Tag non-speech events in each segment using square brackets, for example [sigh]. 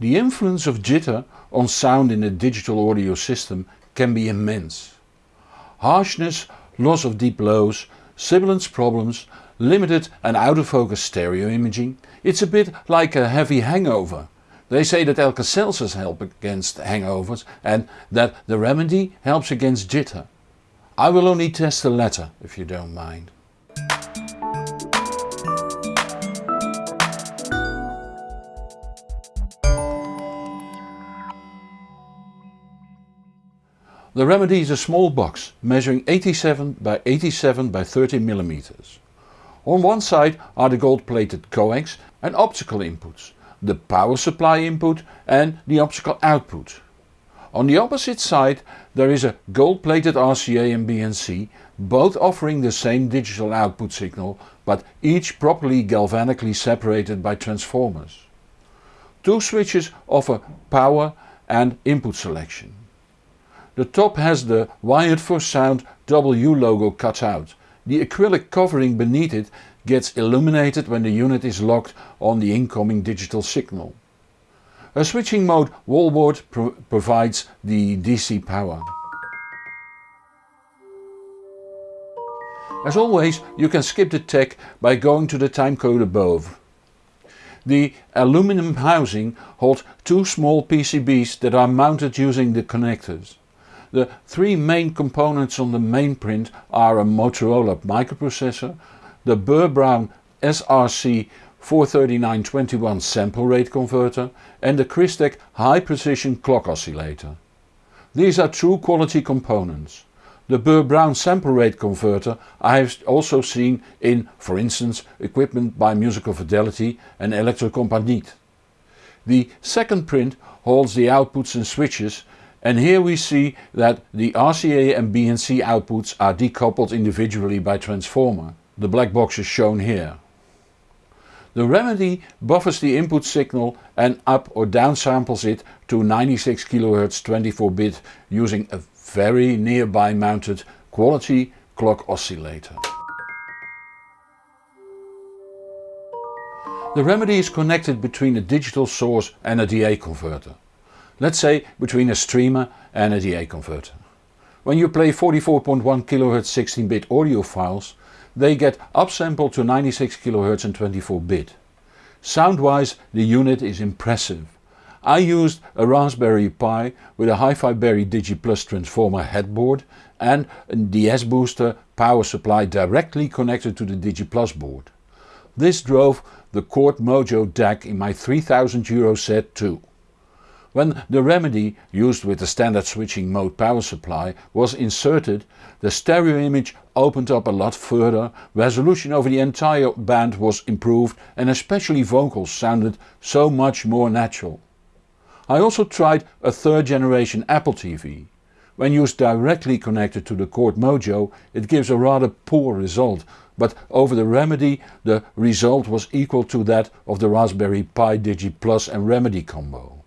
The influence of jitter on sound in a digital audio system can be immense. Harshness, loss of deep lows, sibilance problems, limited and out of focus stereo imaging, it's a bit like a heavy hangover. They say that Alka-Seltzers help against hangovers and that the remedy helps against jitter. I will only test the latter if you don't mind. The remedy is a small box measuring 87 by 87 by 30 mm. On one side are the gold plated coax and optical inputs, the power supply input and the optical output. On the opposite side there is a gold plated RCA and BNC, both offering the same digital output signal but each properly galvanically separated by transformers. Two switches offer power and input selection. The top has the Wired for Sound W logo cut out. The acrylic covering beneath it gets illuminated when the unit is locked on the incoming digital signal. A switching mode wallboard pro provides the DC power. As always you can skip the tech by going to the timecode above. The aluminum housing holds two small PCBs that are mounted using the connectors. The three main components on the main print are a Motorola microprocessor, the Burr Brown SRC 43921 sample rate converter and the Crystek high precision clock oscillator. These are true quality components. The Burr Brown sample rate converter I have also seen in for instance equipment by Musical Fidelity and Electrocompaniet. The second print holds the outputs and switches and here we see that the RCA and BNC outputs are decoupled individually by transformer. The black box is shown here. The remedy buffers the input signal and up or down samples it to 96 kHz 24 bit using a very nearby mounted quality clock oscillator. The remedy is connected between a digital source and a DA converter let's say between a streamer and a DA converter. When you play 44.1 kHz 16-bit audio files they get upsampled to 96 kHz and 24 bit. Sound-wise the unit is impressive. I used a Raspberry Pi with a Hi-Fi Berry DigiPlus transformer headboard and a DS booster power supply directly connected to the DigiPlus board. This drove the Chord Mojo DAC in my 3000 euro set too. When the remedy, used with the standard switching mode power supply, was inserted, the stereo image opened up a lot further, resolution over the entire band was improved and especially vocals sounded so much more natural. I also tried a third generation Apple TV. When used directly connected to the Chord Mojo it gives a rather poor result, but over the Remedy the result was equal to that of the Raspberry Pi Digi Plus and Remedy combo.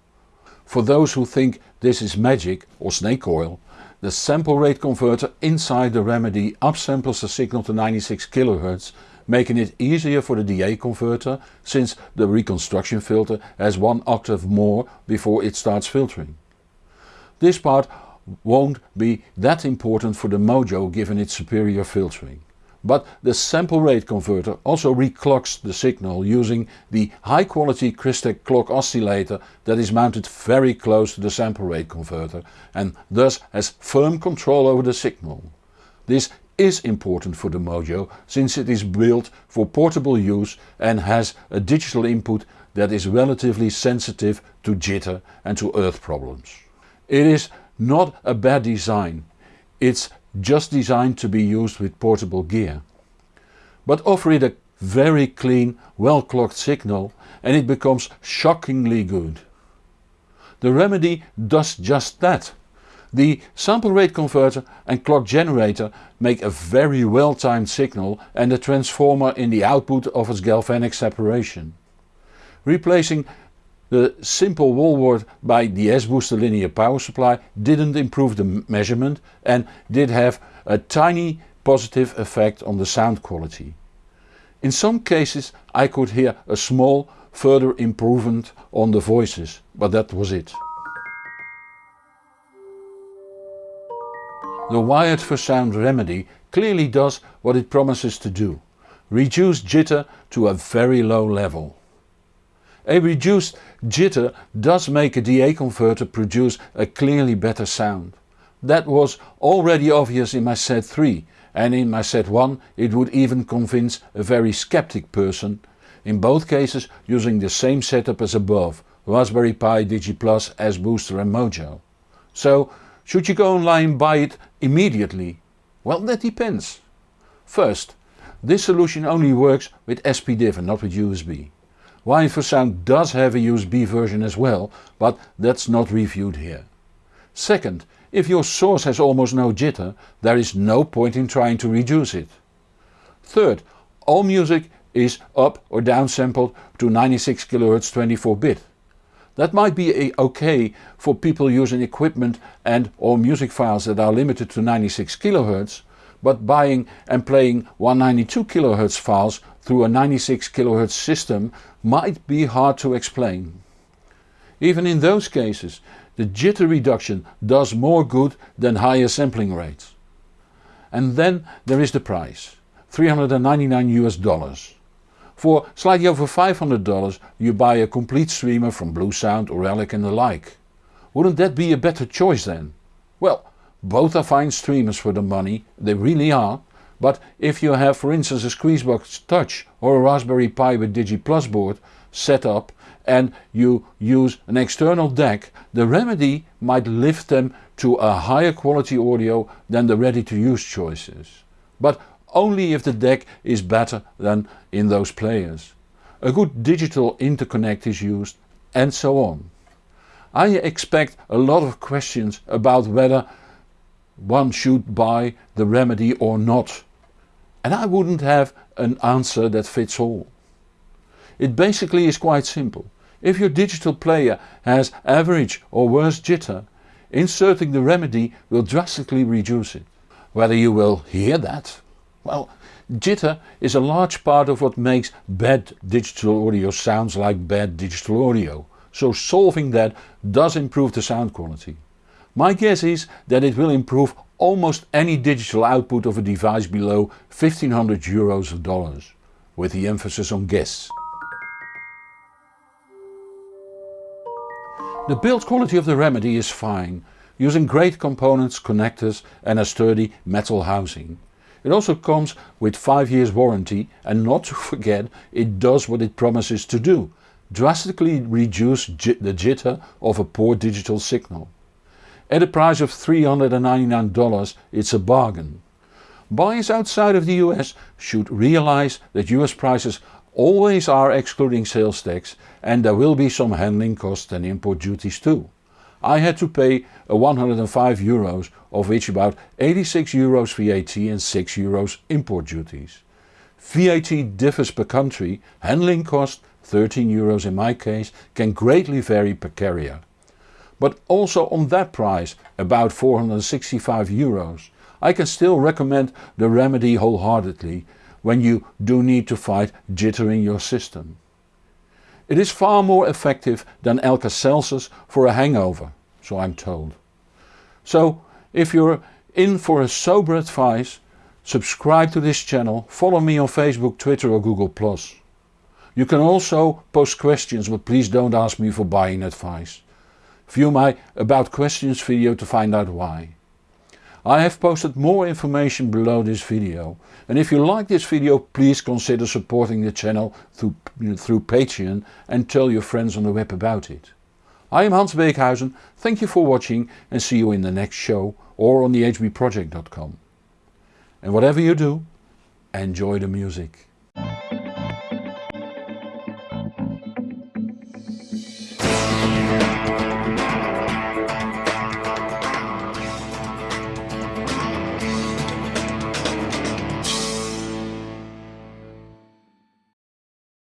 For those who think this is magic or snake oil, the sample rate converter inside the Remedy upsamples the signal to 96 kHz making it easier for the DA converter since the reconstruction filter has one octave more before it starts filtering. This part won't be that important for the Mojo given its superior filtering. But the sample rate converter also reclocks the signal using the high quality Crystek clock oscillator that is mounted very close to the sample rate converter and thus has firm control over the signal. This is important for the Mojo since it is built for portable use and has a digital input that is relatively sensitive to jitter and to earth problems. It is not a bad design, it's just designed to be used with portable gear. But offer it a very clean, well clocked signal and it becomes shockingly good. The remedy does just that. The sample rate converter and clock generator make a very well timed signal and the transformer in the output offers galvanic separation. Replacing the simple wallboard by the S-Booster linear power supply didn't improve the measurement and did have a tiny positive effect on the sound quality. In some cases I could hear a small further improvement on the voices, but that was it. The Wired for Sound remedy clearly does what it promises to do. Reduce jitter to a very low level. A reduced jitter does make a DA converter produce a clearly better sound. That was already obvious in my set 3 and in my set 1 it would even convince a very skeptic person, in both cases using the same setup as above, Raspberry Pi DigiPlus, S Booster and Mojo. So should you go online and buy it immediately? Well that depends. First, this solution only works with SPDIF and not with USB. Sound does have a USB version as well, but that's not reviewed here. Second, if your source has almost no jitter, there is no point in trying to reduce it. Third, all music is up or downsampled to 96 kHz 24 bit. That might be ok for people using equipment and or music files that are limited to 96 kHz, but buying and playing 192 kHz files through a 96 kHz system might be hard to explain. Even in those cases the jitter reduction does more good than higher sampling rates. And then there is the price, 399 US dollars. For slightly over $500 you buy a complete streamer from Bluesound or Auralic and the like. Wouldn't that be a better choice then? Well, both are fine streamers for the money, they really are, but if you have for instance a Squeezebox Touch or a Raspberry Pi with DigiPlus board set up and you use an external DAC, the remedy might lift them to a higher quality audio than the ready to use choices. But only if the DAC is better than in those players. A good digital interconnect is used and so on. I expect a lot of questions about whether one should buy the remedy or not. And I wouldn't have an answer that fits all. It basically is quite simple. If your digital player has average or worse jitter, inserting the remedy will drastically reduce it. Whether you will hear that? Well, jitter is a large part of what makes bad digital audio sounds like bad digital audio, so solving that does improve the sound quality. My guess is that it will improve almost any digital output of a device below 1500 euros or dollars, with the emphasis on guess. The build quality of the Remedy is fine, using great components, connectors and a sturdy metal housing. It also comes with 5 years warranty and not to [laughs] forget it does what it promises to do, drastically reduce the jitter of a poor digital signal. At a price of $399 it's a bargain. Buyers outside of the US should realize that US prices always are excluding sales tax and there will be some handling costs and import duties too. I had to pay a 105 euros of which about 86 euros VAT and 6 euros import duties. VAT differs per country, handling cost 13 euros in my case can greatly vary per carrier. But also on that price, about 465 euros, I can still recommend the remedy wholeheartedly when you do need to fight jitter in your system. It is far more effective than Alka-Seltzers for a hangover, so I'm told. So if you're in for a sober advice, subscribe to this channel, follow me on Facebook, Twitter or Google+. You can also post questions but please don't ask me for buying advice. View my about questions video to find out why. I have posted more information below this video and if you like this video please consider supporting the channel through, through Patreon and tell your friends on the web about it. I am Hans Beekhuyzen, thank you for watching and see you in the next show or on thehbproject.com. And whatever you do, enjoy the music.